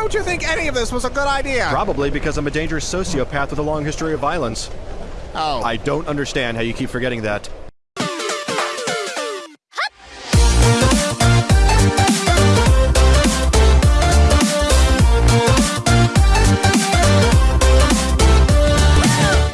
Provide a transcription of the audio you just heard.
Why would you think any of this was a good idea? Probably because I'm a dangerous sociopath with a long history of violence. oh. I don't understand how you keep forgetting that.